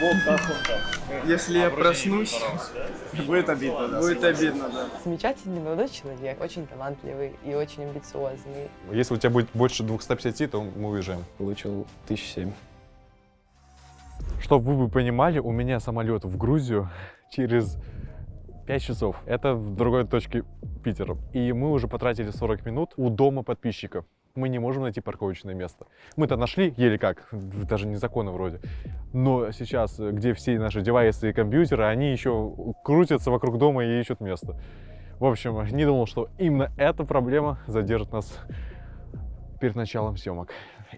Вот так, вот так. Если я проснусь, будет обидно, да. Будет обидно, да. Замечательный молодой человек, очень талантливый и очень амбициозный. Если у тебя будет больше 250, то мы уезжаем. Получил тысяч семь. Чтобы вы бы понимали, у меня самолет в Грузию через 5 часов. Это в другой точке Питера. И мы уже потратили 40 минут у дома подписчика. Мы не можем найти парковочное место. Мы-то нашли, еле как, даже незаконно вроде. Но сейчас, где все наши девайсы и компьютеры, они еще крутятся вокруг дома и ищут место. В общем, не думал, что именно эта проблема задержит нас перед началом съемок.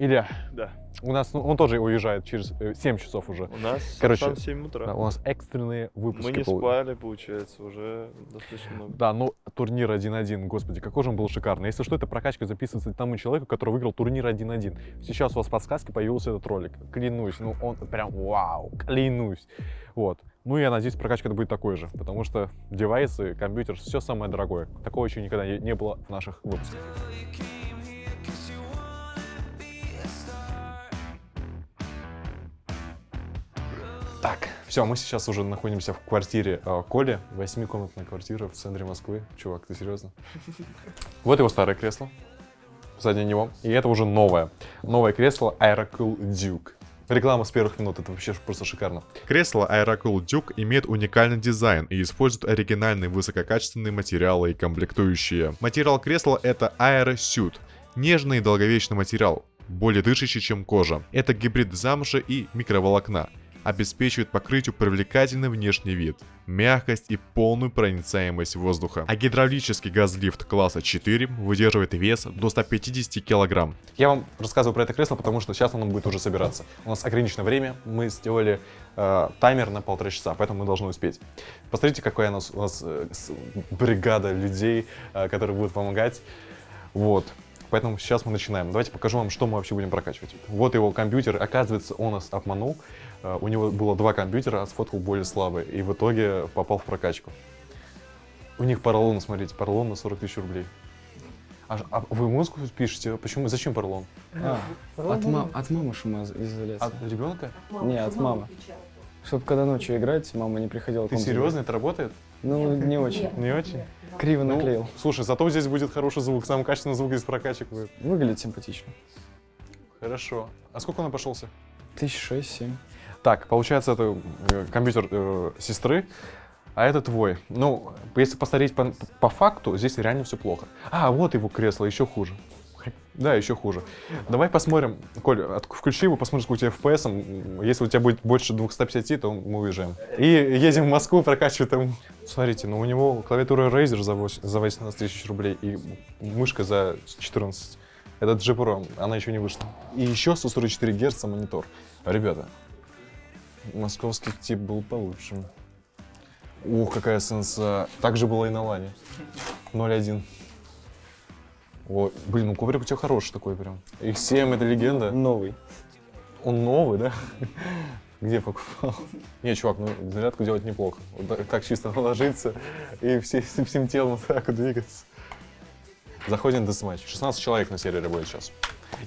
Илья, Да. у нас, ну, он тоже уезжает через э, 7 часов уже. У нас Короче, сам 7 утра. Да, у нас экстренные выпуски. Мы не пол- спали, получается, уже достаточно много. Да, ну турнир 1-1, господи, какой же он был шикарный. Если что, эта прокачка записывается тому человеку, который выиграл турнир 1-1. Сейчас у вас в подсказке появился этот ролик. Клянусь, ну он прям вау, клянусь. Вот. Ну я надеюсь, прокачка будет такой же, потому что девайсы, компьютер, все самое дорогое. Такого еще никогда не было в наших выпусках. Все, мы сейчас уже находимся в квартире э, Коли. Восьмикомнатная квартира в центре Москвы. Чувак, ты серьезно? Вот его старое кресло. Сзади него. И это уже новое. Новое кресло Aerocool Duke. Реклама с первых минут, это вообще просто шикарно. Кресло Aerocool Duke имеет уникальный дизайн и использует оригинальные высококачественные материалы и комплектующие. Материал кресла это AeroSuit. Нежный и долговечный материал, более дышащий, чем кожа. Это гибрид замши и микроволокна. Обеспечивает покрытию привлекательный внешний вид, мягкость и полную проницаемость воздуха. А гидравлический газлифт класса 4 выдерживает вес до 150 килограмм. Я вам рассказываю про это кресло, потому что сейчас оно будет уже собираться. У нас ограниченное время, мы сделали э, таймер на полтора часа, поэтому мы должны успеть. Посмотрите, какая у нас, у нас э, бригада людей, э, которые будут помогать. Вот. Поэтому сейчас мы начинаем. Давайте покажу вам, что мы вообще будем прокачивать. Вот его компьютер. Оказывается, он нас обманул. Э, У него было два компьютера, а сфоткал более слабый. И в итоге попал в прокачку. У них поролон, смотрите, поролон на 40 тысяч рублей. А, а вы музыку пишете? Почему? Зачем поролон? А, от, мам, от мамы шумоизоляция. От ребенка? Не, от мамы. Чтобы когда ночью играть, мама не приходила. Ты серьезно? Это работает? Ну, не очень. Не очень? Криво Ну, наклеил. Слушай, зато здесь будет хороший звук, самый качественный звук из прокачек будет. Выглядит симпатично. Хорошо. А сколько он обошелся? Тысяч шесть, семь. Так, получается, это э, компьютер э, сестры, а это твой. Ну, если посмотреть по, по факту, здесь реально все плохо. А, вот его кресло, еще хуже. Да, еще хуже. Давай посмотрим. Коль, от- включи его, посмотрим, сколько у тебя FPS. Если у тебя будет больше 250, то мы уезжаем. И едем в Москву прокачивать там. Смотрите, ну у него клавиатура Razer за, 8 за 18 тысяч рублей и мышка за 14. Это G она еще не вышла. И еще 144 Гц монитор. Ребята, московский тип был получше. Ух, какая сенса. Так же было и на лане. 0.1. О, блин, ну коврик у тебя хороший такой прям. X7 это легенда. Новый. Он новый, да? Где покупал? Не, чувак, ну зарядку делать неплохо. Вот так, чисто наложиться и все, всем телом вот так двигаться. Заходим в матч. 16 человек на сервере будет сейчас.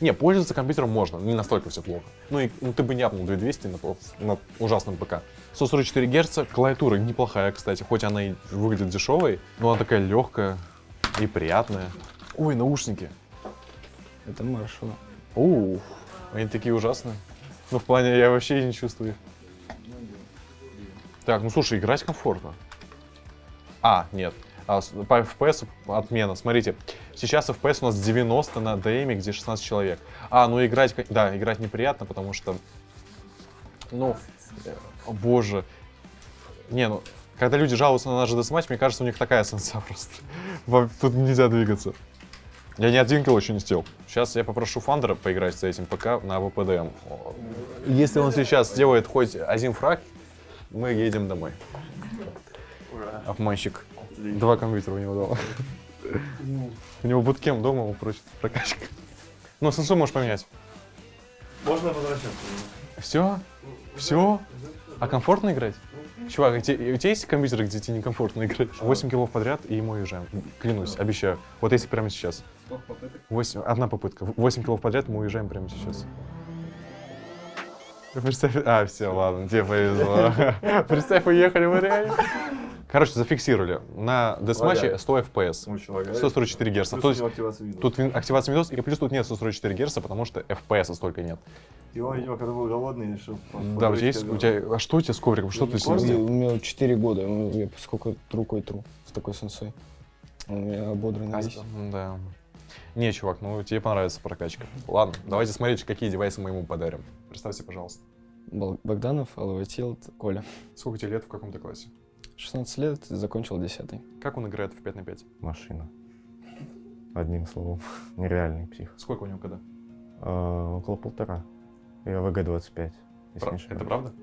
Не, пользоваться компьютером можно, не настолько все плохо. Ну и ну, ты бы не апнул 2200 на, на ужасном ПК. 144 Гц, клавиатура неплохая, кстати, хоть она и выглядит дешевой, но она такая легкая и приятная. Ой, наушники. Это маршал. Ух, они такие ужасные. Ну, в плане, я вообще не чувствую их. Так, ну слушай, играть комфортно. А, нет. А, по FPS отмена. Смотрите, сейчас FPS у нас 90 на DM, где 16 человек. А, ну играть, да, играть неприятно, потому что, ну, э, о боже. Не, ну, когда люди жалуются на наш десматч, мне кажется, у них такая сенса просто. Тут нельзя двигаться. Я ни один килл еще не сделал. Сейчас я попрошу Фандера поиграть с этим ПК на ВПДМ. Если он сейчас сделает хоть один фраг, мы едем домой. Обманщик. Два компьютера у него дома. У него буткем дома, он просит прокачка. Ну, сенсу можешь поменять. Можно возвращаться? Все? Все? А комфортно играть? Чувак, а у тебя есть компьютеры, где тебе некомфортно играть? 8 киллов подряд, и мы уезжаем. Клянусь, обещаю. Вот если прямо сейчас. 8, одна попытка. 8 киллов подряд, мы уезжаем прямо сейчас. Представь, а, все, ладно, тебе повезло. Представь, уехали в реале. Короче, зафиксировали. На десматче 100 FPS. Очень лагает. 144 Гц. Тут вин- активация Windows, и плюс тут нет 144 Гц, потому что FPS столько нет. И он, видимо, когда был голодный, решил... Да, у тебя есть, у тебя, а что у тебя с ковриком, что ты с ним У сделал? меня 4 года, ну, я сколько рукой тру с такой сенсой. Он у меня ободранный весь. Да. Не, чувак, ну тебе понравится прокачка. Ладно, давайте смотреть, какие девайсы мы ему подарим. Представьте, пожалуйста. Богданов, Алаватилд, Коля. Сколько тебе лет, в каком ты классе? 16 лет, закончил 10 Как он играет в 5 на 5? Машина. Одним словом. Нереальный псих. Сколько у него когда? А, около полтора. Я ВГ-25. если не Это правда?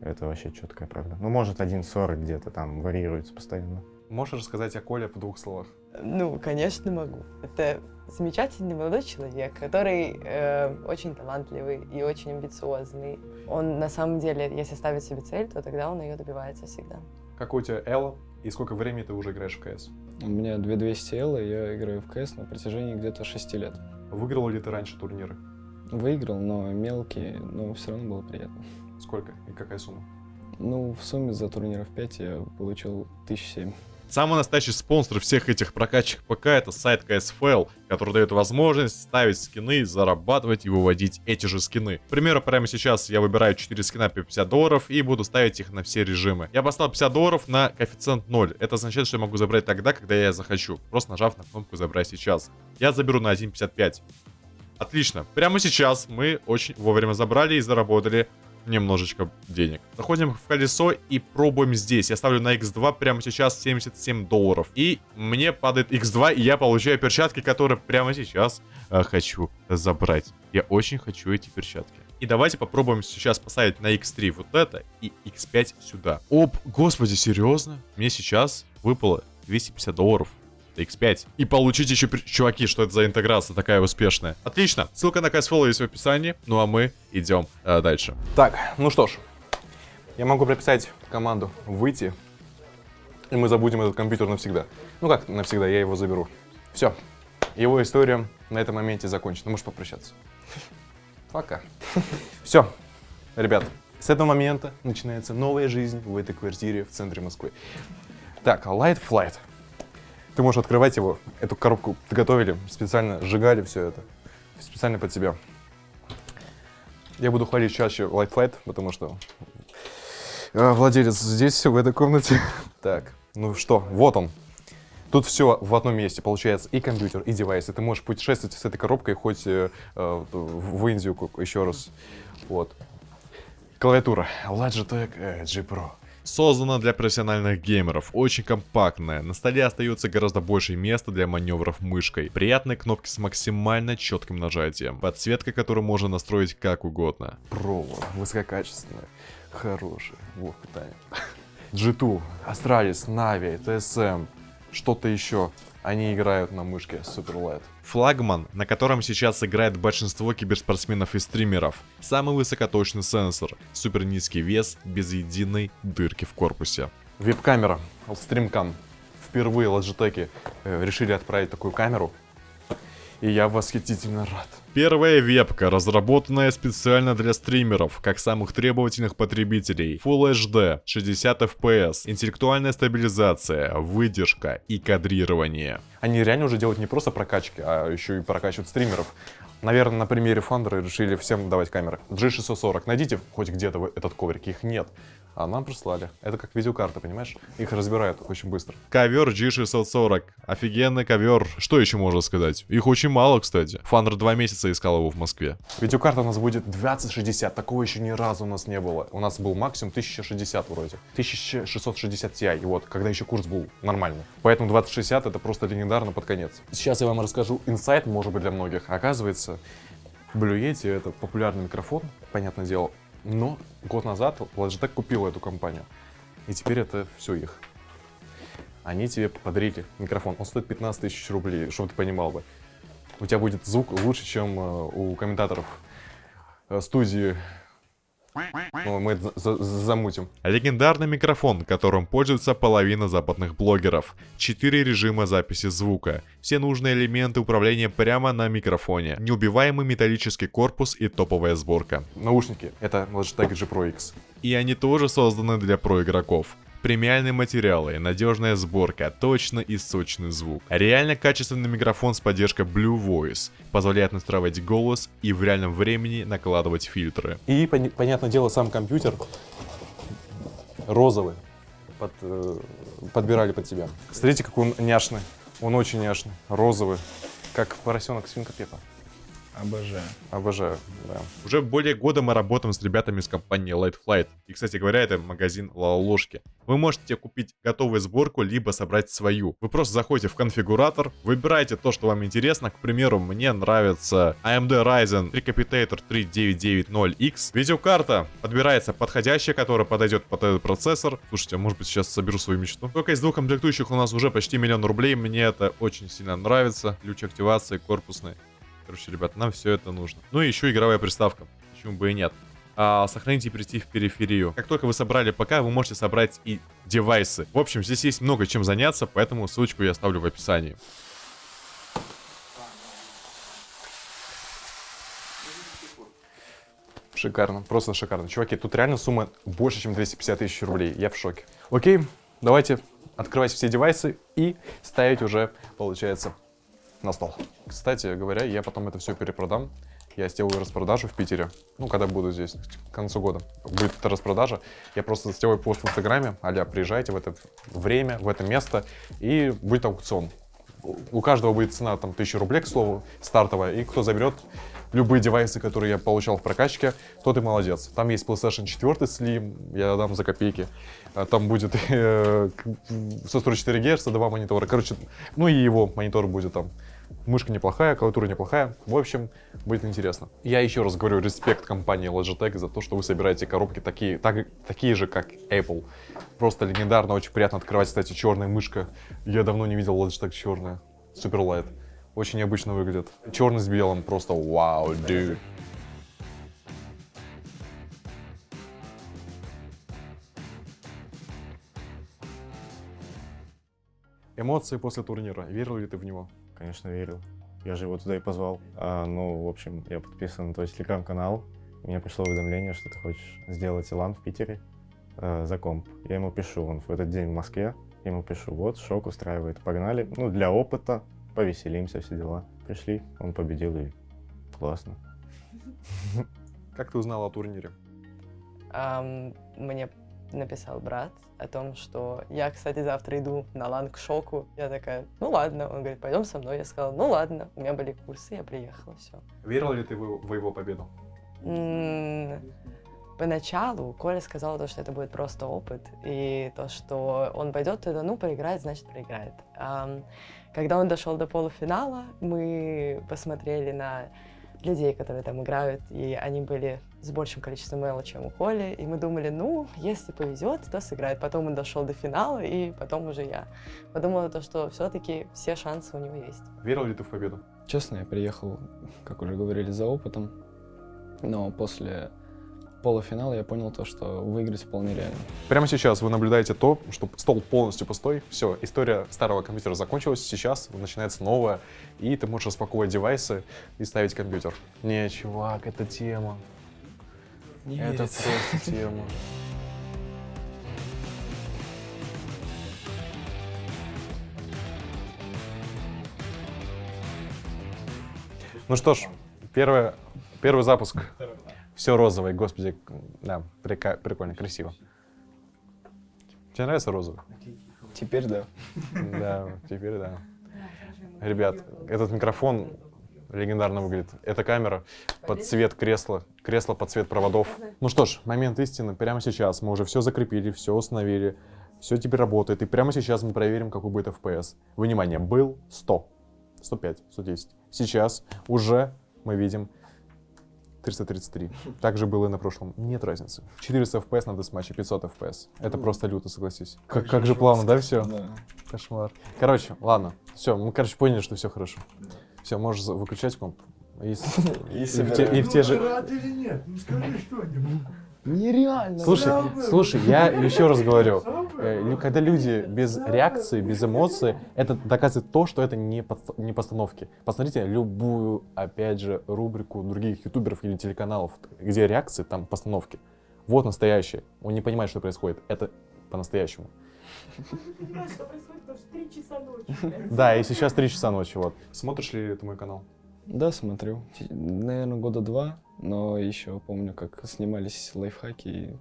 Это вообще четкая правда. Ну, может, 1.40 где-то там варьируется постоянно. Можешь рассказать о Коле в двух словах? Ну, конечно, могу. Это замечательный молодой человек, который э, очень талантливый и очень амбициозный. Он на самом деле, если ставит себе цель, то тогда он ее добивается всегда. Какой у тебя Элла и сколько времени ты уже играешь в КС? У меня 2200 L, и я играю в КС на протяжении где-то 6 лет. Выиграл ли ты раньше турниры? Выиграл, но мелкие, но все равно было приятно. Сколько и какая сумма? Ну, в сумме за турниров 5 я получил 1007. Самый настоящий спонсор всех этих прокачек ПК это сайт CSFL, который дает возможность ставить скины, зарабатывать и выводить эти же скины. К примеру, прямо сейчас я выбираю 4 скина по 50 долларов и буду ставить их на все режимы. Я поставил 50 долларов на коэффициент 0. Это означает, что я могу забрать тогда, когда я захочу, просто нажав на кнопку «Забрать сейчас». Я заберу на 1.55. Отлично. Прямо сейчас мы очень вовремя забрали и заработали немножечко денег. Заходим в колесо и пробуем здесь. Я ставлю на x2 прямо сейчас 77 долларов. И мне падает x2, и я получаю перчатки, которые прямо сейчас э, хочу забрать. Я очень хочу эти перчатки. И давайте попробуем сейчас поставить на x3 вот это и x5 сюда. Оп, господи, серьезно? Мне сейчас выпало 250 долларов. X5. И получить еще... Чуваки, что это за интеграция такая успешная? Отлично. Ссылка на CSFL есть в описании. Ну а мы идем э, дальше. Так, ну что ж, я могу прописать команду выйти, и мы забудем этот компьютер навсегда. Ну как навсегда, я его заберу. Все, его история на этом моменте закончена. Можешь попрощаться. Пока. Все, ребят, с этого момента начинается новая жизнь в этой квартире в центре Москвы. Так, Light Flight. Ты можешь открывать его. Эту коробку готовили, специально сжигали все это. Специально под тебя. Я буду хвалить чаще Light Flight, потому что э, владелец здесь, в этой комнате. Так, ну что, вот он. Тут все в одном месте, получается, и компьютер, и девайс. И ты можешь путешествовать с этой коробкой хоть э, э, в Индию еще раз. Вот. Клавиатура. Logitech G Pro. Создана для профессиональных геймеров, очень компактная, на столе остается гораздо больше места для маневров мышкой, приятные кнопки с максимально четким нажатием, подсветка, которую можно настроить как угодно. Pro, высококачественная, хорошая. Вот питание. G2, Astralis, Navi, TSM, что-то еще. Они играют на мышке Superlight. Флагман, на котором сейчас играет большинство киберспортсменов и стримеров. Самый высокоточный сенсор, супер низкий вес, без единой дырки в корпусе. Веб-камера, StreamCam. Впервые Logitech э, решили отправить такую камеру. И я восхитительно рад. Первая вебка, разработанная специально для стримеров, как самых требовательных потребителей. Full HD, 60 FPS, интеллектуальная стабилизация, выдержка и кадрирование. Они реально уже делают не просто прокачки, а еще и прокачивают стримеров. Наверное, на примере Фандера решили всем давать камеры. G640, найдите хоть где-то этот коврик, их нет. А нам прислали. Это как видеокарта, понимаешь? Их разбирают очень быстро. Ковер G640. Офигенный ковер. Что еще можно сказать? Их очень мало, кстати. Фандер два месяца искал его в Москве. Видеокарта у нас будет 2060, такого еще ни разу у нас не было. У нас был максимум 1060 вроде. 1660 Ti, и вот, когда еще курс был нормальный. Поэтому 2060 это просто легендарно под конец. Сейчас я вам расскажу инсайт, может быть, для многих. Оказывается, Blue Yeti это популярный микрофон, понятное дело. Но год назад Logitech купил эту компанию. И теперь это все их. Они тебе подарили микрофон. Он стоит 15 тысяч рублей, чтобы ты понимал бы. У тебя будет звук лучше, чем э, у комментаторов э, студии Ну, мы это за- за- замутим. Легендарный микрофон, которым пользуется половина западных блогеров. Четыре режима записи звука. Все нужные элементы управления прямо на микрофоне. Неубиваемый металлический корпус и топовая сборка. Наушники. Это Logitech G Pro X. И они тоже созданы для проигроков. Премиальные материалы, надежная сборка, точно и сочный звук. Реально качественный микрофон с поддержкой Blue Voice позволяет настраивать голос и в реальном времени накладывать фильтры. И, пони- понятное дело, сам компьютер розовый. Под, э, подбирали под тебя. Смотрите, какой он няшный. Он очень няшный. Розовый. Как поросенок свинка Пепа. Обожаю. Обожаю, да. Уже более года мы работаем с ребятами из компании Light Flight. И, кстати говоря, это магазин Лолошки. Вы можете купить готовую сборку, либо собрать свою. Вы просто заходите в конфигуратор, выбираете то, что вам интересно. К примеру, мне нравится AMD Ryzen Recapitator 3990X. Видеокарта подбирается подходящая, которая подойдет под этот процессор. Слушайте, а может быть сейчас соберу свою мечту. Только из двух комплектующих у нас уже почти миллион рублей. Мне это очень сильно нравится. Ключ активации корпусный. Короче, ребят, нам все это нужно. Ну и еще игровая приставка. Почему бы и нет. А, сохранить и перейти в периферию. Как только вы собрали ПК, вы можете собрать и девайсы. В общем, здесь есть много чем заняться, поэтому ссылочку я оставлю в описании. Шикарно, просто шикарно. Чуваки, тут реально сумма больше, чем 250 тысяч рублей. Я в шоке. Окей, давайте открывать все девайсы и ставить уже, получается, на стол. Кстати говоря, я потом это все перепродам. Я сделаю распродажу в Питере. Ну, когда буду здесь, к концу года. Будет эта распродажа. Я просто сделаю пост в Инстаграме. Аля, приезжайте в это время, в это место. И будет аукцион. У каждого будет цена там 1000 рублей, к слову, стартовая. И кто заберет любые девайсы, которые я получал в прокачке, тот и молодец. Там есть PlayStation 4 Slim, я дам за копейки. А Там будет э, к- 144 Гц, два монитора. Короче, ну и его монитор будет там. Мышка неплохая, клавиатура неплохая. В общем, будет интересно. Я еще раз говорю, респект компании Logitech за то, что вы собираете коробки такие, так- такие же, как Apple. Просто легендарно, очень приятно открывать, кстати, черная мышка. Я давно не видел Logitech черная. Супер лайт. Очень необычно выглядит. Черный с белым, просто вау, dude. Эмоции после турнира. Верил ли ты в него? Конечно, верил. Я же его туда и позвал. А, ну, в общем, я подписан на твой телеграм-канал. Мне пришло уведомление, что ты хочешь сделать Илан в Питере э, за комп. Я ему пишу, он в этот день в Москве. Я ему пишу, вот, шок устраивает, погнали. Ну, для опыта, повеселимся, все дела. Пришли, он победил и классно. Как ты узнал о турнире? Мне написал брат о том, что я, кстати, завтра иду на лан к шоку. Я такая, ну ладно. Он говорит, пойдем со мной. Я сказала, ну ладно. У меня были курсы, я приехала, все. Верил ли ты в, его победу? Поначалу Коля сказал то, что это будет просто опыт, и то, что он пойдет туда, ну, проиграет, значит, проиграет. Когда он дошел до полуфинала, мы посмотрели на людей, которые там играют, и они были с большим количеством мела, чем у Коли, и мы думали, ну, если повезет, то сыграет. Потом он дошел до финала, и потом уже я подумала то, что все-таки все шансы у него есть. Верил ли ты в победу? Честно, я приехал, как уже говорили, за опытом. Но после полуфинала я понял то, что выиграть вполне реально. Прямо сейчас вы наблюдаете то, что стол полностью пустой. Все, история старого компьютера закончилась. Сейчас начинается новая, и ты можешь распаковывать девайсы и ставить компьютер. Не, чувак, это тема. Это просто тема. Ну что ж, первое, первый запуск. Все розовое, господи, да, прика- прикольно, красиво. Тебе нравится розовый? Теперь да. Да, теперь да. Ребят, этот микрофон легендарно выглядит. Эта камера под цвет кресла, кресло под цвет проводов. Ну что ж, момент истины прямо сейчас. Мы уже все закрепили, все установили, все теперь работает. И прямо сейчас мы проверим, какой будет FPS. Внимание, был 100, 105, 110. Сейчас уже мы видим 333. Так же было и на прошлом. Нет разницы. 400 FPS на десматче, 500 FPS. Это просто люто, согласись. Как, как же плавно, да, все? Да. Кошмар. Короче, ладно. Все, мы, короче, поняли, что все хорошо. Все, можешь выключать комп. И, в те, и в те же... Рад или нет? Ну скажи что-нибудь. Нереально. Слушай, слушай, я еще раз говорю, э, лю- когда люди без реакции, без эмоций, это доказывает то, что это не, подс- не постановки. Посмотрите любую, опять же, рубрику других ютуберов или телеканалов, где реакции, там постановки. Вот настоящее. Он не понимает, что происходит. Это по-настоящему. Да, и сейчас 3 часа ночи, вот. Смотришь ли ты мой канал? Да, смотрю. Наверное, года два, но еще помню, как снимались лайфхаки и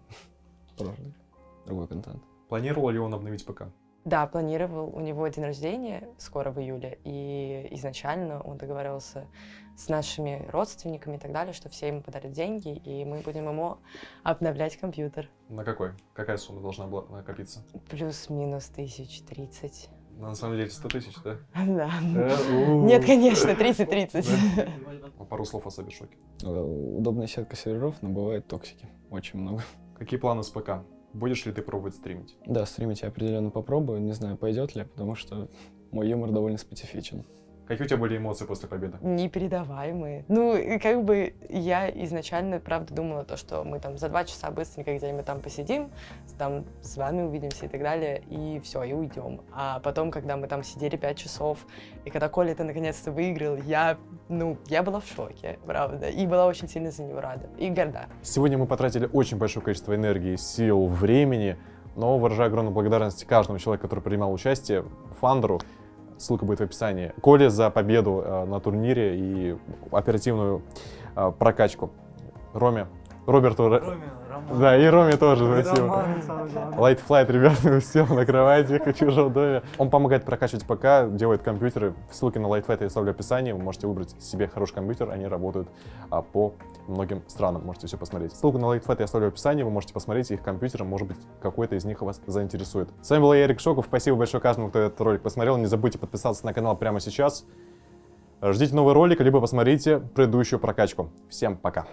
другой контент. Планировал ли он обновить ПК? Да, планировал. У него день рождения скоро в июле, и изначально он договаривался с нашими родственниками и так далее, что все ему подарят деньги, и мы будем ему обновлять компьютер. На какой? Какая сумма должна была накопиться? Плюс-минус тысяч тридцать. На самом деле 100 тысяч, да? Да. Э. Нет, конечно, 30-30. Пару слов о Сабершоке. Э, Удобная сетка серверов, но бывает токсики. Очень много. Какие планы с ПК? Будешь ли ты пробовать стримить? Да, стримить я определенно попробую. Не знаю, пойдет ли, потому что мой юмор довольно специфичен. Какие у тебя были эмоции после победы? Непередаваемые. Ну, и как бы я изначально, правда, думала то, что мы там за два часа быстренько где-нибудь там посидим, там с вами увидимся и так далее, и все, и уйдем. А потом, когда мы там сидели пять часов, и когда Коля это наконец-то выиграл, я, ну, я была в шоке, правда, и была очень сильно за него рада, и горда. Сегодня мы потратили очень большое количество энергии, сил, времени, но выражаю огромную благодарность каждому человеку, который принимал участие, Фандеру, ссылка будет в описании, Коле за победу э, на турнире и оперативную э, прокачку, Роме, Роберту, Ро- да, и Роме тоже, спасибо. Light Flight, ребята, все на кровати, в чужом доме. Он помогает прокачивать ПК, делает компьютеры. Ссылки на Light Flight я оставлю в описании. Вы можете выбрать себе хороший компьютер, они работают а, по многим странам. Можете все посмотреть. Ссылку на Light Flight я оставлю в описании. Вы можете посмотреть их компьютеры, может быть, какой-то из них вас заинтересует. С вами был я, Эрик Шоков. Спасибо большое каждому, кто этот ролик посмотрел. Не забудьте подписаться на канал прямо сейчас. Ждите новый ролик, либо посмотрите предыдущую прокачку. Всем пока.